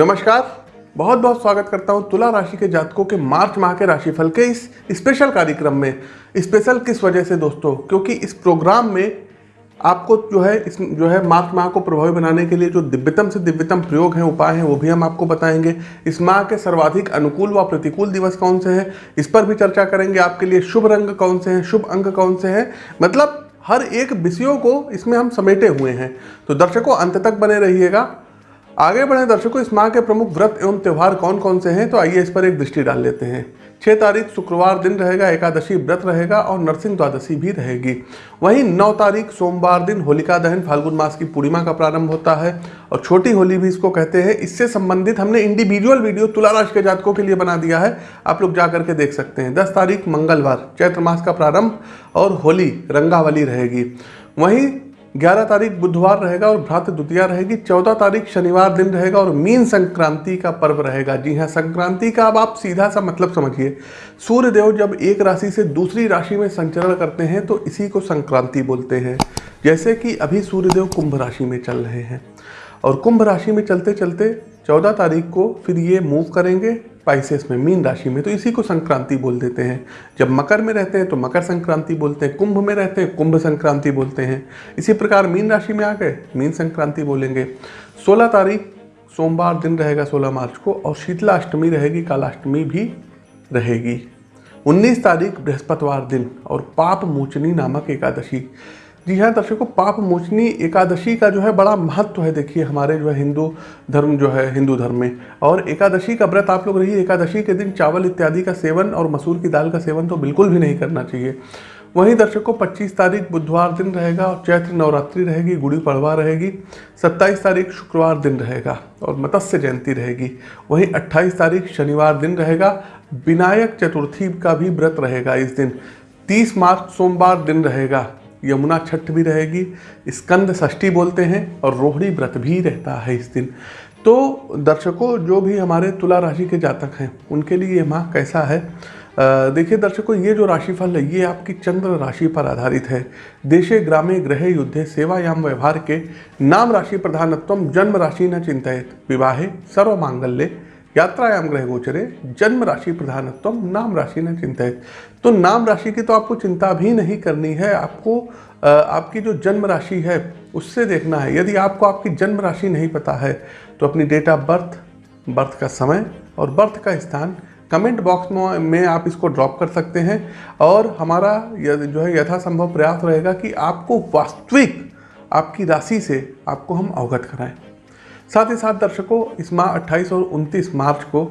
नमस्कार। बहुत बहुत स्वागत करता हूँ तुला राशि के जातकों के मार्च माह के राशिफल के इस स्पेशल कार्यक्रम में। स्पेशल किस वजह से दोस्तों? क्योंकि इस प्रोग्राम में आपको जो है इस जो है मार्च माह को प्रभावी बनाने के लिए जो दिव्यतम से दिव्यतम प्रयोग हैं, उपाय हैं, वो भी हम आपको बताएँगे। इस माह के सर्वाधिक अनुकूल व प्रतिकूल दिवस कौन से हैं? इस पर भी चर्चा करेंगे आपके लिए। शुभ रंग कौन से हैं? शुभ अंक कौन से हैं? मतलब हर एक विषयों को इसमें हम समेटे हुए हैं। तो दर्शकों, अंत तक बने रहिएगा। आगे बढ़े दर्शकों, इस माह के प्रमुख व्रत एवं त्यौहार कौन कौन से हैं? तो आइए इस पर एक दृष्टि डाल लेते हैं। छः तारीख, शुक्रवार दिन रहेगा, एकादशी व्रत रहेगा और नरसिंह द्वादशी भी रहेगी। वहीं नौ तारीख, सोमवार दिन होलिका दहन, फाल्गुन मास की पूर्णिमा का प्रारंभ होता है और छोटी होली भी इसको कहते हैं। इससे संबंधित हमने इंडिविजुअल वीडियो तुला राशि के जातकों के लिए बना दिया है। आप लोग जा करके देख सकते हैं। दस तारीख, मंगलवार, चैत्र मास का प्रारंभ और होली, रंगावली रहेगी। वहीं 11 तारीख बुधवार रहेगा और भ्रात द्वितीया रहेगी। 14 तारीख शनिवार दिन रहेगा और मीन संक्रांति का पर्व रहेगा। जी हाँ संक्रांति का अब आप सीधा सा मतलब समझिए। सूर्य देव जब एक राशि से दूसरी राशि में संचरण करते हैं तो इसी को संक्रांति बोलते हैं। जैसे कि अभी सूर्यदेव कुंभ राशि में चल रहे हैं। और कुंभ राशि में चलते चलते चौदह तारीख को फिर ये मूव करेंगे। स्पाइसेस में, मीन राशि में तो इसी को संक्रांति बोल देते हैं। जब मकर में रहते हैं तो मकर संक्रांति बोलते हैं, कुंभ में रहते हैं, कुंभ संक्रांति बोलते हैं। इसी प्रकार मीन राशि में आ गए, मीन संक्रांति बोलेंगे। 16 तारीख, सोमवार दिन रहेगा 16 मार्च को, और शीतला अष्टमी रहेगी, कालाष्टमी भी रहेगी। 19 तारीख, बृहस्पतिवार दिन, और पाप मोचनी नामक एकादशी। जी हाँ दर्शकों पाप मोचनी एकादशी का जो है बड़ा महत्व है। देखिए, हमारे जो है हिंदू धर्म जो है, हिंदू धर्म में। और एकादशी का व्रत आप लोग रहिए, एकादशी के दिन चावल इत्यादि का सेवन और मसूर की दाल का सेवन तो बिल्कुल भी नहीं करना चाहिए। वहीं दर्शकों 25 तारीख बुधवार दिन रहेगा और चैत्र नवरात्रि रहेगी, गुड़ी पड़वा रहेगी। 27 तारीख शुक्रवार दिन रहेगा और मत्स्य जयंती रहेगी। वहीं 28 तारीख शनिवार दिन रहेगा। विनायक चतुर्थी का भी व्रत रहेगा इस दिन। 30 मार्च सोमवार दिन रहेगा। यमुना छठ भी रहेगी, स्कंद षष्ठी बोलते हैं और रोहिणी व्रत भी रहता है इस दिन। तो दर्शकों, जो भी हमारे तुला राशि के जातक हैं, उनके लिए ये माह कैसा है? देखिए दर्शकों, ये जो राशिफल है, ये आपकी चंद्र राशि पर आधारित है। देशे, ग्रामे ग्रह युद्धे, सेवायाम, व्यवहार के नाम राशि प्रधानत्व, जन्म राशि न चिंतित, विवाहे सर्व मांगल्य यात्रायाम ग्रह गोचरे जन्म राशि प्रधानत्व नाम राशि न चिंतित तो नाम राशि की तो आपको चिंता भी नहीं करनी है, आपको आपकी जो जन्म राशि है, उससे देखना है। यदि आपको आपकी जन्म राशि नहीं पता है तो अपनी डेट ऑफ़ बर्थ बर्थ का समय और बर्थ का स्थान कमेंट बॉक्स में आप इसको ड्रॉप कर सकते हैं और हमारा जो है यथासंभव प्रयास रहेगा कि आपको वास्तविक आपकी राशि से आपको हम अवगत कराएँ। साथ ही साथ दर्शकों, इस माह 28 और 29 मार्च को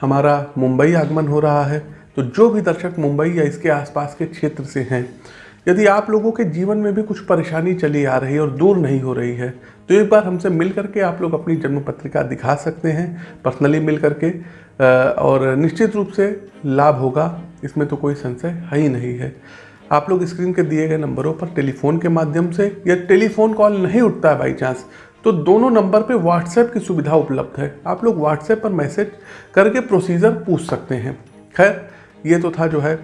हमारा मुंबई आगमन हो रहा है। तो जो भी दर्शक मुंबई या इसके आसपास के क्षेत्र से हैं, यदि आप लोगों के जीवन में भी कुछ परेशानी चली आ रही है और दूर नहीं हो रही है तो एक बार हमसे मिल करके आप लोग अपनी जन्म पत्रिका दिखा सकते हैं, पर्सनली मिल करके और निश्चित रूप से लाभ होगा। इसमें तो कोई संशय है ही नहीं है। आप लोग स्क्रीन के दिए गए नंबरों पर टेलीफोन के माध्यम से या टेलीफोन कॉल नहीं उठता है बाई चांस तो दोनों नंबर पे व्हाट्सएप की सुविधा उपलब्ध है। आप लोग व्हाट्सएप पर मैसेज करके प्रोसीजर पूछ सकते हैं। खैर, ये तो था जो है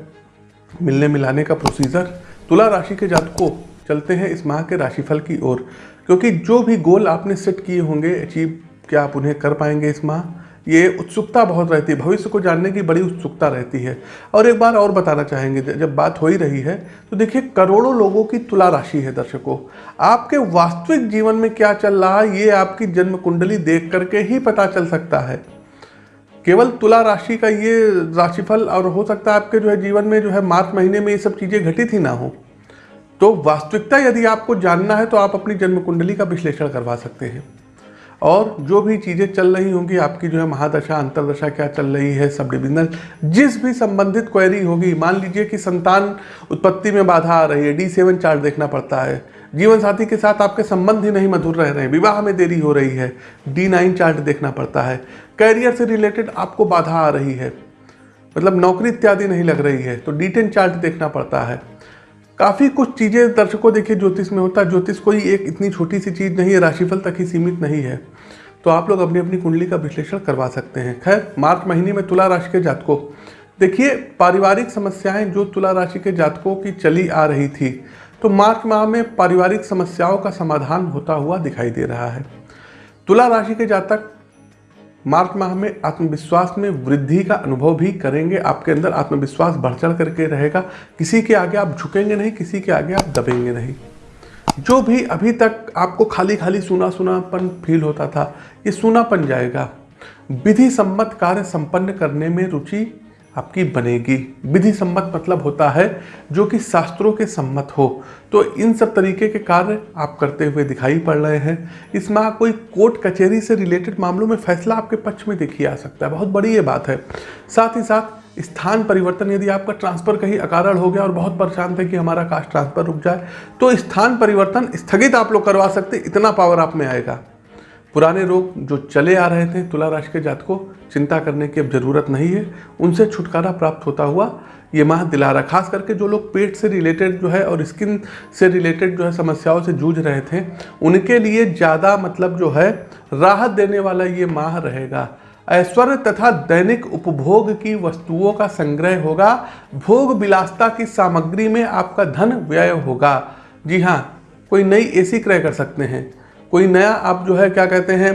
मिलने मिलाने का प्रोसीजर तुला राशि के जातकों चलते हैं इस माह के राशिफल की ओर, क्योंकि जो भी गोल आपने सेट किए होंगे अचीव क्या आप उन्हें कर पाएँगे इस माह? ये उत्सुकता बहुत रहती है। भविष्य को जानने की बड़ी उत्सुकता रहती है। और एक बार और बताना चाहेंगे जब बात हो ही रही है तो देखिए करोड़ों लोगों की तुला राशि है दर्शकों। आपके वास्तविक जीवन में क्या चल रहा है, ये आपकी जन्म कुंडली देख करके ही पता चल सकता है। केवल तुला राशि का ये राशिफल और हो सकता है आपके जो है जीवन में, जो है मार्च महीने में ये सब चीज़ें घटित ही ना हो। तो वास्तविकता यदि आपको जानना है तो आप अपनी जन्म कुंडली का विश्लेषण करवा सकते हैं। और जो भी चीज़ें चल रही होंगी, आपकी जो है महादशा, अंतरदशा क्या चल रही है, सब डिविजनल जिस भी संबंधित क्वेरी होगी, मान लीजिए कि संतान उत्पत्ति में बाधा आ रही है डी सेवन चार्ट देखना पड़ता है। जीवन साथी के साथ आपके संबंध ही नहीं मधुर रह रहे हैं, विवाह में देरी हो रही है डी नाइन चार्ट देखना पड़ता है। कैरियर से रिलेटेड आपको बाधा आ रही है मतलब नौकरी इत्यादि नहीं लग रही है तो डी टेन चार्ट देखना पड़ता है। काफ़ी कुछ चीज़ें दर्शकों देखिए, ज्योतिष में होता है। ज्योतिष कोई एक इतनी छोटी सी चीज़ नहीं है, राशिफल तक ही सीमित नहीं है। तो आप लोग अपनी अपनी कुंडली का विश्लेषण करवा सकते हैं। खैर, मार्च महीने में तुला राशि के जातकों। देखिए, पारिवारिक समस्याएँ जो तुला राशि के जातकों की चली आ रही थी तो मार्च माह में पारिवारिक समस्याओं का समाधान होता हुआ दिखाई दे रहा है। तुला राशि के जातक मार्च माह में आत्मविश्वास में वृद्धि का अनुभव भी करेंगे। आपके अंदर आत्मविश्वास बढ़ चढ़ करके रहेगा। किसी के आगे आप झुकेंगे नहीं, किसी के आगे आप दबेंगे नहीं। जो भी अभी तक आपको खाली खाली सुना सुनापन फील होता था, ये सुनापन जाएगा। विधि सम्मत कार्य संपन्न करने में रुचि आपकी बनेगी। विधि सम्मत मतलब होता है जो कि शास्त्रों के सम्मत हो। तो इन सब तरीके के कार्य आप करते हुए दिखाई पड़ रहे हैं। इस माह कोई कोर्ट कचहरी से रिलेटेड मामलों में फैसला आपके पक्ष में देखिए आ सकता है। बहुत बड़ी ये बात है। साथ ही साथ स्थान परिवर्तन यदि आपका ट्रांसफ़र कहीं अकारण हो गया और बहुत परेशान थे कि हमारा कास्ट ट्रांसफ़र रुक जाए तो स्थान परिवर्तन स्थगित आप लोग करवा सकते, इतना पावर आप में आएगा। पुराने रोग जो चले आ रहे थे तुला राशि के जात को चिंता करने की अब ज़रूरत नहीं है। उनसे छुटकारा प्राप्त होता हुआ ये माह दिला रहा खास करके जो लोग पेट से रिलेटेड जो है और स्किन से रिलेटेड जो है समस्याओं से जूझ रहे थे, उनके लिए ज़्यादा मतलब जो है राहत देने वाला ये माह रहेगा। ऐश्वर्य तथा दैनिक उपभोग की वस्तुओं का संग्रह होगा। भोग विलासता की सामग्री में आपका धन व्यय होगा। जी हाँ कोई नई एसी क्रय कर सकते हैं। कोई नया आप जो है, क्या कहते हैं,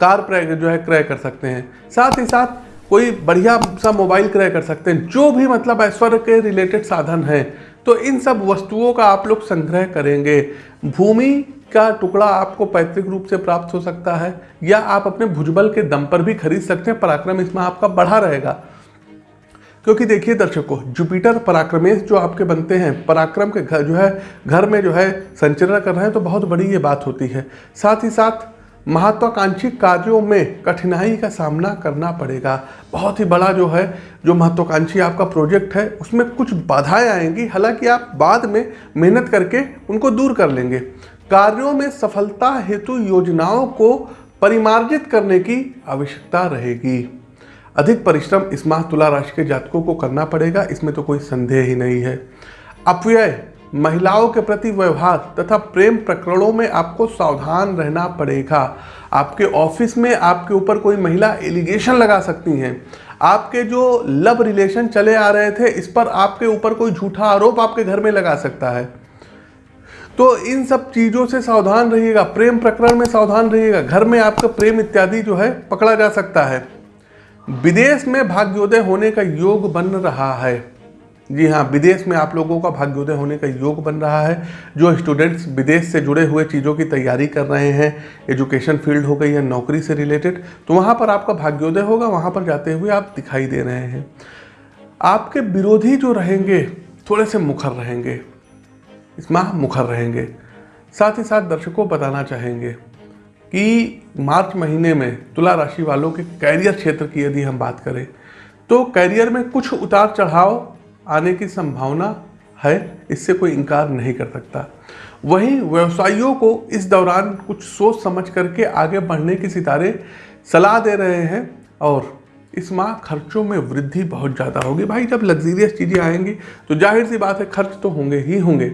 कार क्रय जो है, क्रय कर सकते हैं। साथ ही साथ कोई बढ़िया सा मोबाइल क्रय कर सकते हैं, जो भी मतलब ऐश्वर्य के रिलेटेड साधन है। तो इन सब वस्तुओं का आप लोग संग्रह करेंगे। भूमि का टुकड़ा आपको पैतृक रूप से प्राप्त हो सकता है, या आप अपने भुजबल के दम पर भी खरीद सकते हैं। पराक्रम इसमें आपका बढ़ा रहेगा। क्योंकि देखिए दर्शकों जुपिटर पराक्रमेश जो आपके बनते हैं, पराक्रम के घर जो है, घर में जो है संचरण कर रहे हैं तो बहुत बड़ी ये बात होती है। साथ ही साथ, महत्वाकांक्षी कार्यों में कठिनाई का सामना करना पड़ेगा। बहुत ही बड़ा जो है, जो महत्वाकांक्षी आपका प्रोजेक्ट है, उसमें कुछ बाधाएँ आएँगी। हालाँकि आप बाद में मेहनत करके उनको दूर कर लेंगे। कार्यों में सफलता हेतु योजनाओं को परिमार्जित करने की आवश्यकता रहेगी। अधिक परिश्रम इस माह तुला राशि के जातकों को करना पड़ेगा, इसमें तो कोई संदेह ही नहीं है। अपव्यय, महिलाओं के प्रति व्यवहार तथा प्रेम प्रकरणों में आपको सावधान रहना पड़ेगा। आपके ऑफ़िस में आपके ऊपर कोई महिला एलिगेशन लगा सकती हैं। आपके जो लव रिलेशन चले आ रहे थे, इस पर आपके ऊपर कोई झूठा आरोप आपके घर में लगा सकता है। तो इन सब चीज़ों से सावधान रहिएगा, प्रेम प्रकरण में सावधान रहिएगा। घर में आपका प्रेम इत्यादि जो है, पकड़ा जा सकता है। विदेश में भाग्योदय होने का योग बन रहा है। जी हाँ विदेश में आप लोगों का भाग्योदय होने का योग बन रहा है। जो स्टूडेंट्स विदेश से जुड़े हुए चीज़ों की तैयारी कर रहे हैं एजुकेशन फ़ील्ड हो गई है नौकरी से रिलेटेड तो वहाँ पर आपका भाग्योदय होगा, वहाँ पर जाते हुए आप दिखाई दे रहे हैं। आपके विरोधी जो रहेंगे, थोड़े से मुखर रहेंगे, इस माह मुखर रहेंगे। साथ ही साथ दर्शकों बताना चाहेंगे। कि मार्च महीने में तुला राशि वालों के कैरियर क्षेत्र की यदि हम बात करें तो कैरियर में कुछ उतार चढ़ाव आने की संभावना है, इससे कोई इनकार नहीं कर सकता। वहीं व्यवसायियों को इस दौरान कुछ सोच समझ करके आगे बढ़ने की सितारे सलाह दे रहे हैं और इस माह खर्चों में वृद्धि बहुत ज़्यादा होगी। भाई, जब लग्जीरियस चीज़ें आएँगी तो ज़ाहिर सी बात है, खर्च तो होंगे ही होंगे।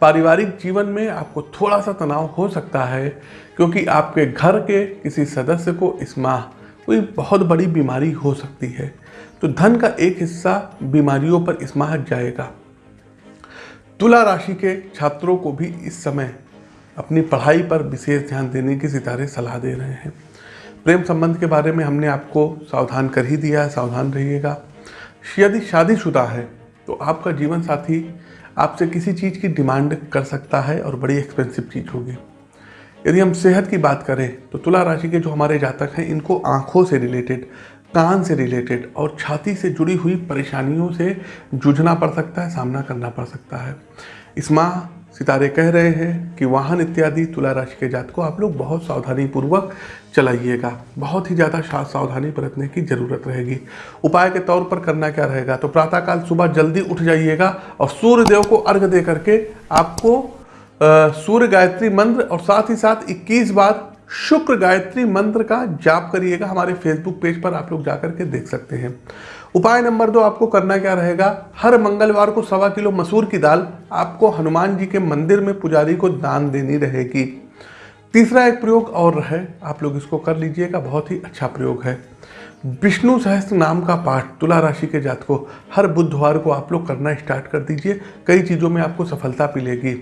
पारिवारिक जीवन में आपको थोड़ा सा तनाव हो सकता है, क्योंकि आपके घर के किसी सदस्य को इस माह कोई बहुत बड़ी बीमारी हो सकती है। तो धन का एक हिस्सा बीमारियों पर इस माह जाएगा। तुला राशि के छात्रों को भी इस समय अपनी पढ़ाई पर विशेष ध्यान देने की सितारे सलाह दे रहे हैं। प्रेम संबंध के बारे में हमने आपको सावधान कर ही दिया है, सावधान रहिएगा। यदि शादीशुदा है तो आपका जीवन साथी आपसे किसी चीज़ की डिमांड कर सकता है और बड़ी एक्सपेंसिव चीज़ होगी। यदि हम सेहत की बात करें तो तुला राशि के जो हमारे जातक हैं, इनको आँखों से रिलेटेड कान से रिलेटेड और छाती से जुड़ी हुई परेशानियों से जूझना पड़ सकता है, सामना करना पड़ सकता है। इस माह सितारे कह रहे हैं कि वाहन इत्यादि तुला राशि के जात को आप लोग बहुत सावधानी पूर्वक चलाइएगा। बहुत ही ज़्यादा सावधानी बरतने की ज़रूरत रहेगी। उपाय के तौर पर करना क्या रहेगा? तो प्रातःकाल सुबह जल्दी उठ जाइएगा और सूर्य देव को अर्घ दे करके आपको सूर्य गायत्री मंत्र और साथ ही साथ 21 बार शुक्र गायत्री मंत्र का जाप करिएगा। हमारे फेसबुक पेज पर आप लोग जाकर के देख सकते हैं। उपाय नंबर दो आपको करना क्या रहेगा? हर मंगलवार को सवा किलो मसूर की दाल आपको हनुमान जी के मंदिर में पुजारी को दान देनी रहेगी। तीसरा एक प्रयोग और है, आप लोग इसको कर लीजिएगा, बहुत ही अच्छा प्रयोग है। विष्णु सहस्त्र नाम का पाठ, तुला राशि के जात को हर बुधवार को आप लोग करना स्टार्ट कर दीजिए, कई चीज़ों में आपको सफलता मिलेगी।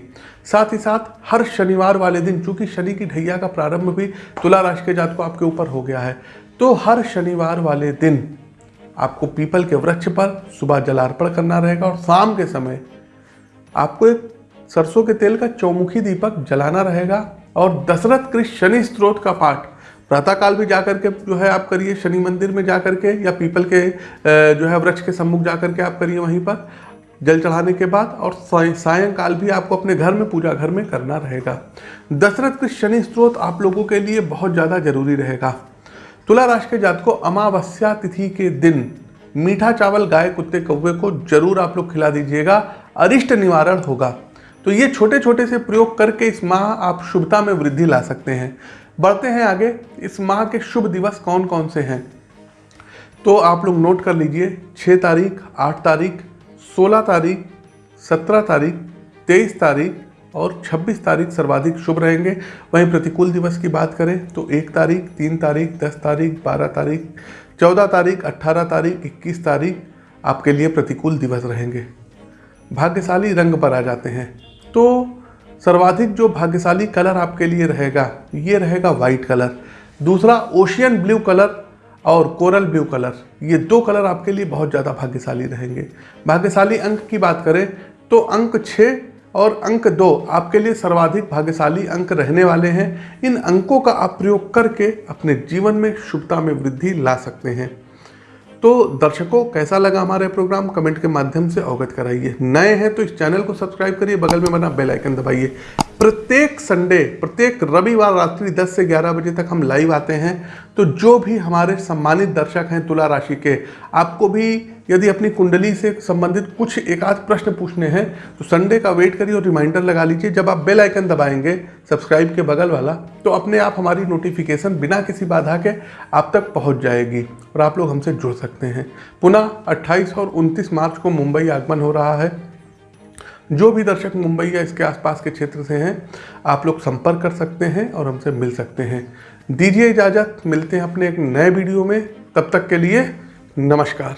साथ ही साथ, हर शनिवार वाले दिन, चूँकि शनि की ढैया का प्रारंभ भी तुला राशि के जात को आपके ऊपर हो गया है तो हर शनिवार वाले दिन आपको पीपल के वृक्ष पर सुबह जलार्पण करना रहेगा और शाम के समय आपको एक सरसों के तेल का चौमुखी दीपक जलाना रहेगा। और दशरथ कृष्ण शनि स्त्रोत का पाठ। प्रातःकाल भी जाकर के जो है आप करिए, शनि मंदिर में जा करके या पीपल के जो है वृक्ष के सम्मुख जा करके आप करिए वहीं पर। जल चढ़ाने के बाद और सायंकाल भी आपको अपने घर में, पूजा घर में करना रहेगा। दशरथ के शनि स्त्रोत आप लोगों के लिए बहुत ज़्यादा ज़रूरी रहेगा। तुला राशि के जात को अमावस्या तिथि के दिन मीठा चावल, गाय, कुत्ते, कौवे को ज़रूर आप लोग खिला दीजिएगा। अरिष्ट निवारण होगा। तो ये छोटे छोटे से प्रयोग करके इस माह आप शुभता में वृद्धि ला सकते हैं। बढ़ते हैं आगे, इस माह के शुभ दिवस कौन कौन से हैं? तो आप लोग नोट कर लीजिए छः तारीख, आठ तारीख, सोलह तारीख, सत्रह तारीख, तेईस तारीख और 26 तारीख सर्वाधिक शुभ रहेंगे। वहीं प्रतिकूल दिवस की बात करें तो एक तारीख, तीन तारीख, दस तारीख, बारह तारीख, चौदह तारीख अट्ठारह तारीख, इक्कीस तारीख आपके लिए प्रतिकूल दिवस रहेंगे। भाग्यशाली रंग पर आ जाते हैं। तो सर्वाधिक जो भाग्यशाली कलर आपके लिए रहेगा, ये रहेगा वाइट कलर दूसरा ओशियन ब्लू कलर और कोरल ब्लू कलर ये दो कलर आपके लिए बहुत ज़्यादा भाग्यशाली रहेंगे। भाग्यशाली अंक की बात करें तो अंक छः और अंक दो आपके लिए सर्वाधिक भाग्यशाली अंक रहने वाले हैं। इन अंकों का आप प्रयोग करके अपने जीवन में शुभता में वृद्धि ला सकते हैं। तो दर्शकों, कैसा लगा हमारे प्रोग्राम कमेंट के माध्यम से अवगत कराइए। नए हैं तो इस चैनल को सब्सक्राइब करिए, बगल में बना बेल आइकन दबाइए। प्रत्येक संडे, प्रत्येक रविवार रात्रि 10 से 11 बजे तक हम लाइव आते हैं। तो जो भी हमारे सम्मानित दर्शक हैं तुला राशि के, आपको भी यदि अपनी कुंडली से संबंधित कुछ एक आध प्रश्न पूछने हैं तो संडे का वेट करिए और रिमाइंडर लगा लीजिए। जब आप बेल आइकन दबाएँगे, सब्सक्राइब के बगल वाला तो अपने आप हमारी नोटिफिकेशन बिना किसी बाधा के आप तक पहुँच जाएगी और आप लोग हमसे जुड़ सकते हैं। पुनः 28 और 29 मार्च को मुंबई आगमन हो रहा है। जो भी दर्शक मुंबई या इसके आसपास के क्षेत्र से हैं, आप लोग संपर्क कर सकते हैं और हमसे मिल सकते हैं। दीजिए इजाज़त, मिलते हैं अपने एक नए वीडियो में। तब तक के लिए नमस्कार।